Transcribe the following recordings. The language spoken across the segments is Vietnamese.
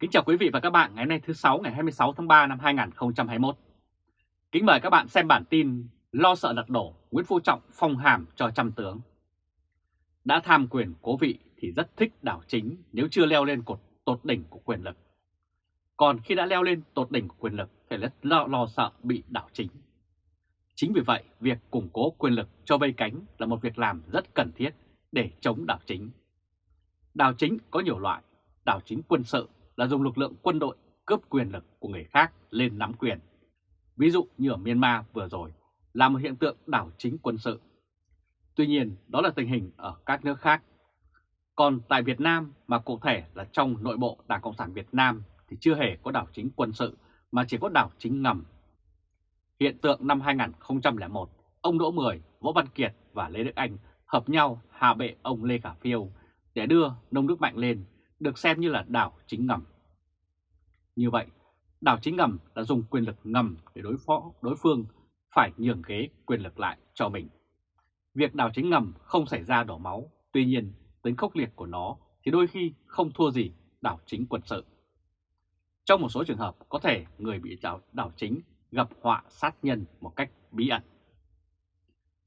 Kính chào quý vị và các bạn ngày hôm nay thứ 6 ngày 26 tháng 3 năm 2021. Kính mời các bạn xem bản tin Lo sợ lật đổ Nguyễn Phú Trọng phong hàm cho trăm tướng. Đã tham quyền cố vị thì rất thích đảo chính nếu chưa leo lên cột tột đỉnh của quyền lực. Còn khi đã leo lên tột đỉnh của quyền lực thì rất lo, lo sợ bị đảo chính. Chính vì vậy, việc củng cố quyền lực cho vây cánh là một việc làm rất cần thiết để chống đảo chính. Đảo chính có nhiều loại, đảo chính quân sự là dùng lực lượng quân đội cướp quyền lực của người khác lên nắm quyền. Ví dụ như ở Myanmar vừa rồi là một hiện tượng đảo chính quân sự. Tuy nhiên đó là tình hình ở các nước khác. Còn tại Việt Nam mà cụ thể là trong nội bộ Đảng Cộng sản Việt Nam thì chưa hề có đảo chính quân sự mà chỉ có đảo chính ngầm. Hiện tượng năm 2001, ông Đỗ Mười, Võ Văn Kiệt và Lê Đức Anh hợp nhau hạ bệ ông Lê Khả Phiêu để đưa nông nước mạnh lên được xem như là đảo chính ngầm. Như vậy, đảo chính ngầm là dùng quyền lực ngầm để đối phó đối phương phải nhường ghế quyền lực lại cho mình. Việc đảo chính ngầm không xảy ra đổ máu, tuy nhiên tính khốc liệt của nó thì đôi khi không thua gì đảo chính quân sự. Trong một số trường hợp có thể người bị đảo, đảo chính gặp họa sát nhân một cách bí ẩn.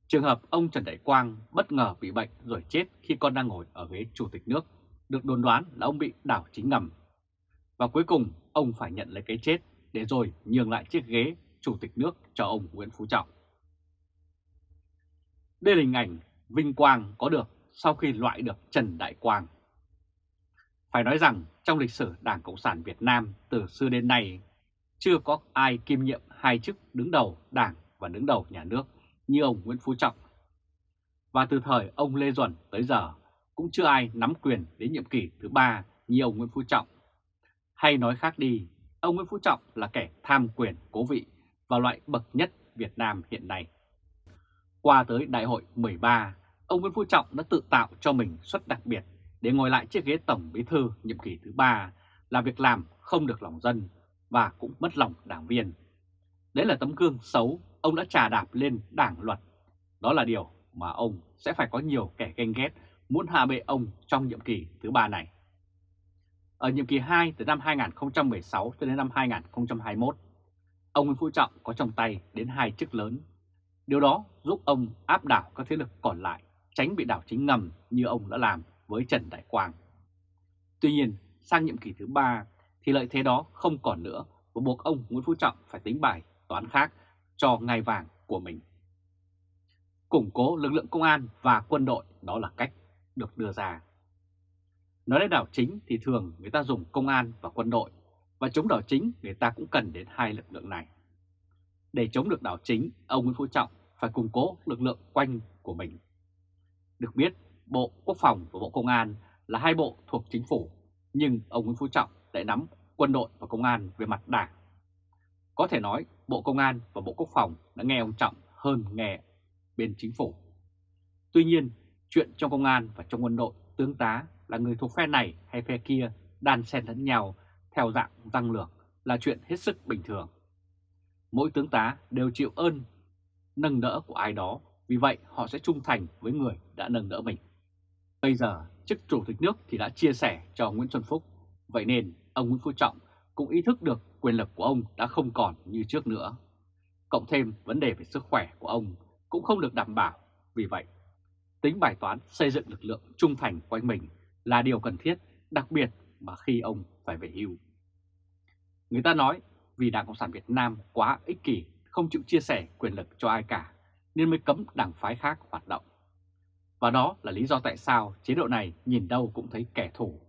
Trường hợp ông Trần Đại Quang bất ngờ bị bệnh rồi chết khi con đang ngồi ở ghế chủ tịch nước được đồn đoán là ông bị đảo chính ngầm. Và cuối cùng, ông phải nhận lấy cái chết để rồi nhường lại chiếc ghế chủ tịch nước cho ông Nguyễn Phú Trọng. Đây là hình ảnh vinh quang có được sau khi loại được Trần Đại Quang. Phải nói rằng, trong lịch sử Đảng Cộng sản Việt Nam từ xưa đến nay, chưa có ai kiêm nhiệm hai chức đứng đầu Đảng và đứng đầu nhà nước như ông Nguyễn Phú Trọng. Và từ thời ông Lê Duẩn tới giờ cũng chưa ai nắm quyền đến nhiệm kỳ thứ ba như ông Nguyễn Phú Trọng. Hay nói khác đi, ông Nguyễn Phú Trọng là kẻ tham quyền cố vị và loại bậc nhất Việt Nam hiện nay. Qua tới đại hội 13, ông Nguyễn Phú Trọng đã tự tạo cho mình suất đặc biệt để ngồi lại chiếc ghế tổng bí thư nhiệm kỳ thứ ba là việc làm không được lòng dân và cũng mất lòng đảng viên. Đấy là tấm gương xấu ông đã trà đạp lên đảng luật. Đó là điều mà ông sẽ phải có nhiều kẻ ganh ghét muốn hạ bệ ông trong nhiệm kỳ thứ ba này. Ở nhiệm kỳ 2 từ năm 2016 cho đến năm 2021, ông Nguyễn Phú Trọng có trong tay đến hai chức lớn. Điều đó giúp ông áp đảo các thế lực còn lại, tránh bị đảo chính ngầm như ông đã làm với Trần Đại Quang. Tuy nhiên, sang nhiệm kỳ thứ ba thì lợi thế đó không còn nữa và buộc ông Nguyễn Phú Trọng phải tính bài toán khác cho ngai vàng của mình. Củng cố lực lượng công an và quân đội đó là cách được đưa ra. Nói đến đảo chính thì thường người ta dùng công an và quân đội, và chống đảo chính người ta cũng cần đến hai lực lượng này. Để chống được đảo chính, ông Nguyễn Phú Trọng phải củng cố lực lượng quanh của mình. Được biết, Bộ Quốc phòng và Bộ Công an là hai bộ thuộc chính phủ, nhưng ông Nguyễn Phú Trọng lại nắm quân đội và công an về mặt đảng. Có thể nói Bộ Công an và Bộ Quốc phòng đã nghe ông Trọng hơn nghe bên chính phủ. Tuy nhiên, Chuyện trong công an và trong quân đội, tướng tá là người thuộc phe này hay phe kia đan xen lẫn nhau theo dạng tăng lược là chuyện hết sức bình thường. Mỗi tướng tá đều chịu ơn nâng đỡ của ai đó, vì vậy họ sẽ trung thành với người đã nâng đỡ mình. Bây giờ, chức chủ tịch nước thì đã chia sẻ cho Nguyễn Xuân Phúc, vậy nên ông Nguyễn Phú Trọng cũng ý thức được quyền lực của ông đã không còn như trước nữa. Cộng thêm vấn đề về sức khỏe của ông cũng không được đảm bảo, vì vậy tính bài toán xây dựng lực lượng trung thành quanh mình là điều cần thiết, đặc biệt mà khi ông phải về hưu. Người ta nói vì Đảng Cộng sản Việt Nam quá ích kỷ, không chịu chia sẻ quyền lực cho ai cả, nên mới cấm đảng phái khác hoạt động. Và đó là lý do tại sao chế độ này nhìn đâu cũng thấy kẻ thù.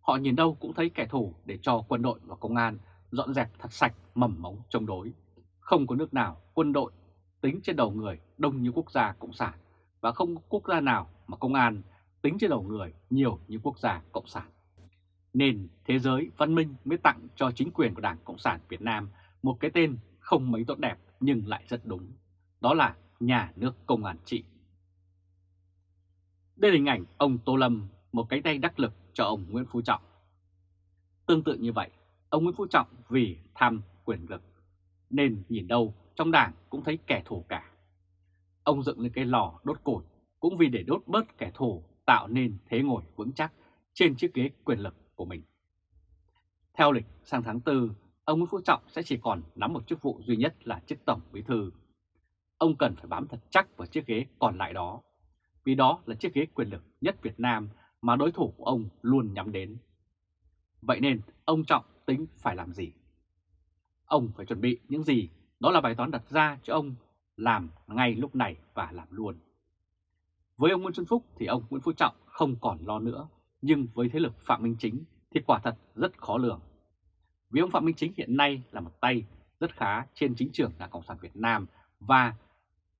Họ nhìn đâu cũng thấy kẻ thù để cho quân đội và công an dọn dẹp thật sạch mầm mống chống đối. Không có nước nào quân đội tính trên đầu người đông như quốc gia Cộng sản và không quốc gia nào mà công an tính trên đầu người nhiều như quốc gia Cộng sản. Nên thế giới văn minh mới tặng cho chính quyền của Đảng Cộng sản Việt Nam một cái tên không mấy tốt đẹp nhưng lại rất đúng. Đó là nhà nước công an trị. Đây là hình ảnh ông Tô Lâm, một cánh tay đắc lực cho ông Nguyễn Phú Trọng. Tương tự như vậy, ông Nguyễn Phú Trọng vì tham quyền lực, nên nhìn đâu trong đảng cũng thấy kẻ thù cả. Ông dựng lên cái lò đốt củi cũng vì để đốt bớt kẻ thù tạo nên thế ngồi vững chắc trên chiếc ghế quyền lực của mình. Theo lịch sang tháng 4, ông Nguyễn Phú Trọng sẽ chỉ còn nắm một chức vụ duy nhất là chức Tổng Bí Thư. Ông cần phải bám thật chắc vào chiếc ghế còn lại đó, vì đó là chiếc ghế quyền lực nhất Việt Nam mà đối thủ của ông luôn nhắm đến. Vậy nên ông Trọng tính phải làm gì? Ông phải chuẩn bị những gì? Đó là bài toán đặt ra cho ông làm ngay lúc này và làm luôn. Với ông Nguyễn Xuân Phúc thì ông Nguyễn Phú Trọng không còn lo nữa, nhưng với thế lực Phạm Minh Chính thì quả thật rất khó lường. Vì ông Phạm Minh Chính hiện nay là một tay rất khá trên chính trường Đảng Cộng sản Việt Nam và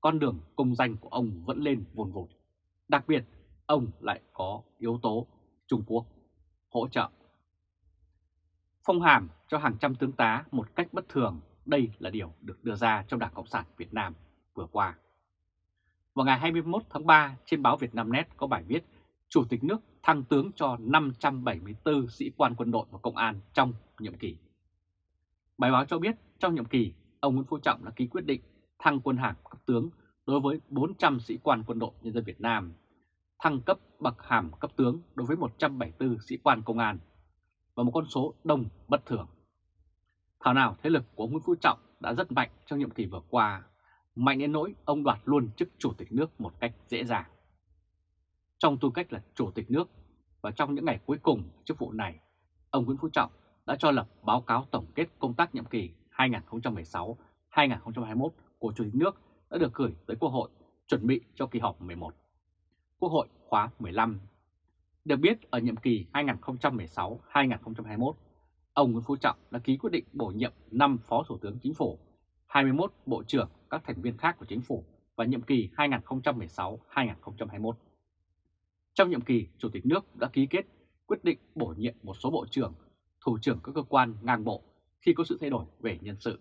con đường công danh của ông vẫn lên vồn vột. Đặc biệt, ông lại có yếu tố Trung Quốc hỗ trợ. Phong hàm cho hàng trăm tướng tá một cách bất thường, đây là điều được đưa ra trong Đảng Cộng sản Việt Nam vừa qua. Vào ngày 21 tháng 3, trên báo Việt Nam Net có bài viết Chủ tịch nước thăng tướng cho 574 sĩ quan quân đội và công an trong nhiệm kỳ. Bài báo cho biết trong nhiệm kỳ, ông Nguyễn Phú Trọng đã ký quyết định thăng quân hàm cấp tướng đối với 400 sĩ quan quân đội nhân dân Việt Nam, thăng cấp bậc hàm cấp tướng đối với 174 sĩ quan công an và một con số đông bất thường. Thảo nào thế lực của Nguyễn Phú Trọng đã rất mạnh trong nhiệm kỳ vừa qua, mạnh đến nỗi ông đoạt luôn chức chủ tịch nước một cách dễ dàng. Trong tư cách là chủ tịch nước và trong những ngày cuối cùng chức vụ này, ông Nguyễn Phú Trọng đã cho lập báo cáo tổng kết công tác nhiệm kỳ 2016-2021 của Chủ tịch nước đã được gửi tới Quốc hội chuẩn bị cho kỳ họp 11. Quốc hội khóa 15. Được biết ở nhiệm kỳ 2016-2021, ông Nguyễn Phú Trọng đã ký quyết định bổ nhiệm 5 Phó Thủ tướng Chính phủ, 21 Bộ trưởng các thành viên khác của Chính phủ và nhiệm kỳ 2016-2021. Trong nhiệm kỳ, Chủ tịch nước đã ký kết quyết định bổ nhiệm một số bộ trưởng, thủ trưởng các cơ quan ngang bộ khi có sự thay đổi về nhân sự.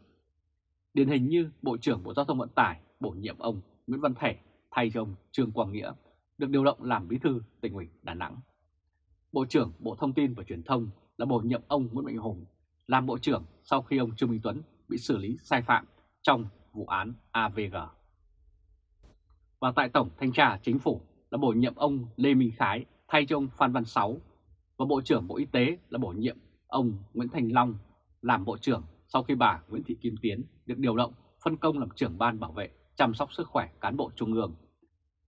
Điển hình như Bộ trưởng Bộ Giao thông Vận tải bổ nhiệm ông Nguyễn Văn Thể thay cho ông Trương Quang Nghĩa được điều động làm bí thư tỉnh ủy Đà Nẵng. Bộ trưởng Bộ Thông tin và Truyền thông là bổ nhiệm ông Nguyễn Mạnh Hùng làm bộ trưởng sau khi ông Trương Minh Tuấn bị xử lý sai phạm trong vụ án AVG. Và tại Tổng Thanh tra Chính phủ là bổ nhiệm ông Lê Minh Khái, thay cho ông Phan Văn Sáu và Bộ trưởng Bộ Y tế là bổ nhiệm ông Nguyễn Thành Long làm Bộ trưởng sau khi bà Nguyễn Thị Kim Tiến được điều động phân công làm trưởng ban bảo vệ, chăm sóc sức khỏe cán bộ trung ương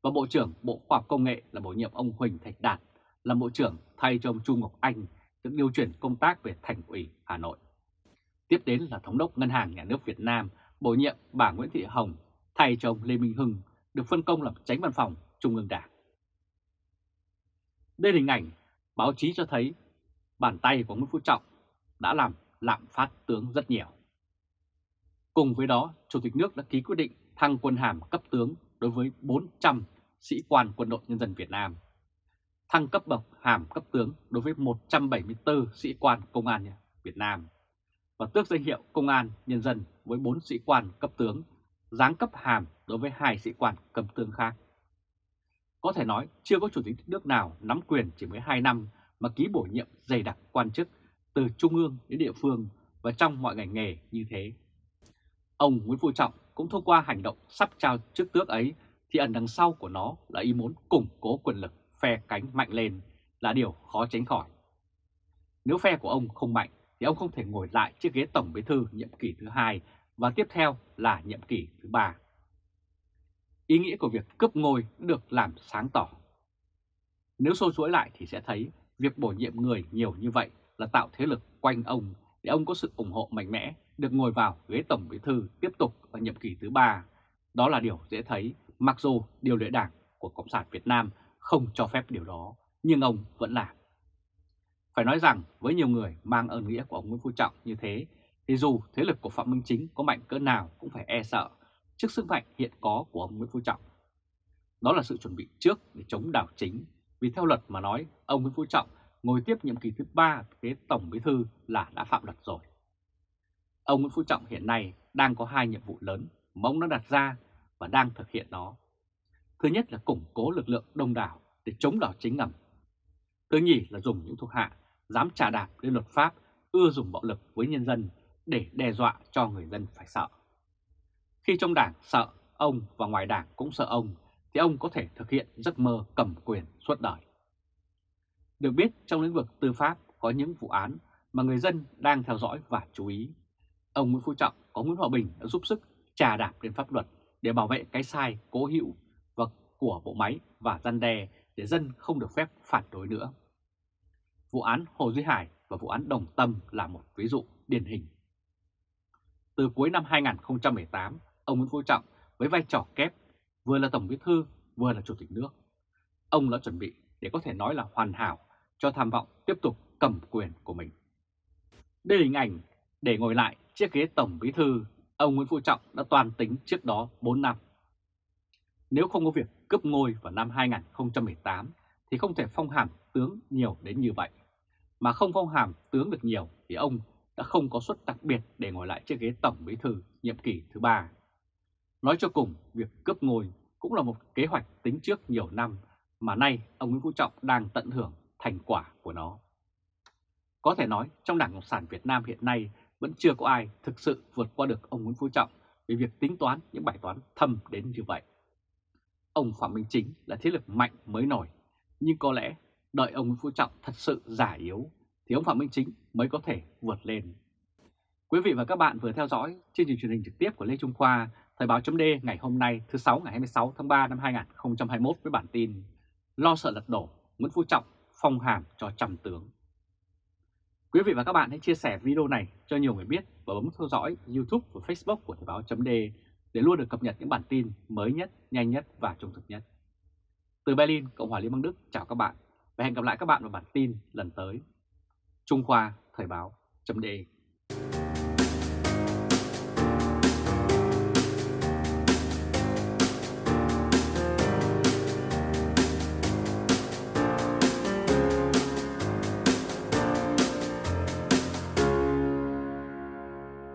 và Bộ trưởng Bộ Khoa học Công nghệ là bổ nhiệm ông Huỳnh Thạch Đạt làm Bộ trưởng, thay cho ông Trung Ngọc Anh được điều chuyển công tác về Thành ủy Hà Nội. Tiếp đến là Thống đốc Ngân hàng Nhà nước Việt Nam bổ nhiệm bà Nguyễn Thị Hồng thay cho ông Lê Minh Hưng được phân công làm tránh văn phòng Trung ương Đảng. Đây là hình ảnh báo chí cho thấy bàn tay của Nguyễn Phú Trọng đã làm lạm phát tướng rất nhiều. Cùng với đó, Chủ tịch nước đã ký quyết định thăng quân hàm cấp tướng đối với 400 sĩ quan quân đội nhân dân Việt Nam, thăng cấp bậc hàm cấp tướng đối với 174 sĩ quan công an Việt Nam và tước danh hiệu công an nhân dân với 4 sĩ quan cấp tướng, giáng cấp hàm đối với hai sĩ quan cấp tướng khác. Có thể nói chưa có chủ tịch nước nào nắm quyền chỉ mới 2 năm mà ký bổ nhiệm dày đặc quan chức từ trung ương đến địa phương và trong mọi ngành nghề như thế. Ông Nguyễn Phú Trọng cũng thông qua hành động sắp trao chức tước ấy thì ẩn đằng sau của nó là ý muốn củng cố quyền lực phe cánh mạnh lên là điều khó tránh khỏi. Nếu phe của ông không mạnh thì ông không thể ngồi lại chiếc ghế tổng bí thư nhiệm kỳ thứ hai và tiếp theo là nhiệm kỳ thứ ba. Ý nghĩa của việc cướp ngôi được làm sáng tỏ. Nếu sâu chuỗi lại thì sẽ thấy việc bổ nhiệm người nhiều như vậy là tạo thế lực quanh ông để ông có sự ủng hộ mạnh mẽ được ngồi vào ghế tổng bí thư tiếp tục ở nhiệm kỳ thứ ba. Đó là điều dễ thấy mặc dù điều lệ đảng của Cộng sản Việt Nam không cho phép điều đó, nhưng ông vẫn làm. Phải nói rằng với nhiều người mang ơn nghĩa của ông Nguyễn Phú Trọng như thế, thì dù thế lực của Phạm Minh Chính có mạnh cỡ nào cũng phải e sợ trước sức mạnh hiện có của ông Nguyễn Phú Trọng. Đó là sự chuẩn bị trước để chống đảo chính, vì theo luật mà nói, ông Nguyễn Phú Trọng ngồi tiếp nhiệm kỳ thứ ba ghế Tổng Bí Thư là đã phạm luật rồi. Ông Nguyễn Phú Trọng hiện nay đang có hai nhiệm vụ lớn mà ông đã đặt ra và đang thực hiện nó. Thứ nhất là củng cố lực lượng đông đảo để chống đảo chính ngầm. Thứ nhì là dùng những thuộc hạ dám trả đạp lên luật pháp, ưa dùng bạo lực với nhân dân để đe dọa cho người dân phải sợ. Khi trong đảng sợ ông và ngoài đảng cũng sợ ông, thì ông có thể thực hiện giấc mơ cầm quyền suốt đời. Được biết trong lĩnh vực tư pháp có những vụ án mà người dân đang theo dõi và chú ý. Ông Nguyễn Phú Trọng có Nguyễn Hòa Bình đã giúp sức trà đạp lên pháp luật để bảo vệ cái sai cố hữu và của bộ máy và gian đe để dân không được phép phản đối nữa. Vụ án Hồ Duy Hải và vụ án Đồng Tâm là một ví dụ điển hình. Từ cuối năm 2018, ông Nguyễn Phú Trọng với vai trò kép vừa là Tổng Bí Thư vừa là Chủ tịch nước. Ông đã chuẩn bị để có thể nói là hoàn hảo cho tham vọng tiếp tục cầm quyền của mình. Đây là hình ảnh để ngồi lại chiếc ghế Tổng Bí Thư, ông Nguyễn Phú Trọng đã toàn tính trước đó 4 năm. Nếu không có việc cướp ngôi vào năm 2018 thì không thể phong hàm tướng nhiều đến như vậy. Mà không phong hàm tướng được nhiều thì ông đã không có suất đặc biệt để ngồi lại chiếc ghế Tổng Bí Thư nhiệm kỳ thứ ba. Nói cho cùng, việc cướp ngôi cũng là một kế hoạch tính trước nhiều năm mà nay ông Nguyễn Phú Trọng đang tận hưởng thành quả của nó. Có thể nói trong Đảng Cộng sản Việt Nam hiện nay vẫn chưa có ai thực sự vượt qua được ông Nguyễn Phú Trọng về việc tính toán những bài toán thâm đến như vậy. Ông Phạm Minh Chính là thế lực mạnh mới nổi, nhưng có lẽ đợi ông Nguyễn Phú Trọng thật sự giả yếu thì ông Phạm Minh Chính mới có thể vượt lên. Quý vị và các bạn vừa theo dõi chương trình truyền hình trực tiếp của Lê Trung Khoa, Thời báo chấm ngày hôm nay thứ 6 ngày 26 tháng 3 năm 2021 với bản tin Lo sợ lật đổ, Nguyễn Phú Trọng phong hàm cho Trầm tướng. Quý vị và các bạn hãy chia sẻ video này cho nhiều người biết và bấm theo dõi YouTube và Facebook của Thời báo chấm để luôn được cập nhật những bản tin mới nhất, nhanh nhất và trung thực nhất. Từ Berlin, Cộng hòa Liên bang Đức chào các bạn và hẹn gặp lại các bạn vào bản tin lần tới. Trung Khoa Thời báo chấm